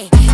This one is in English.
Hey.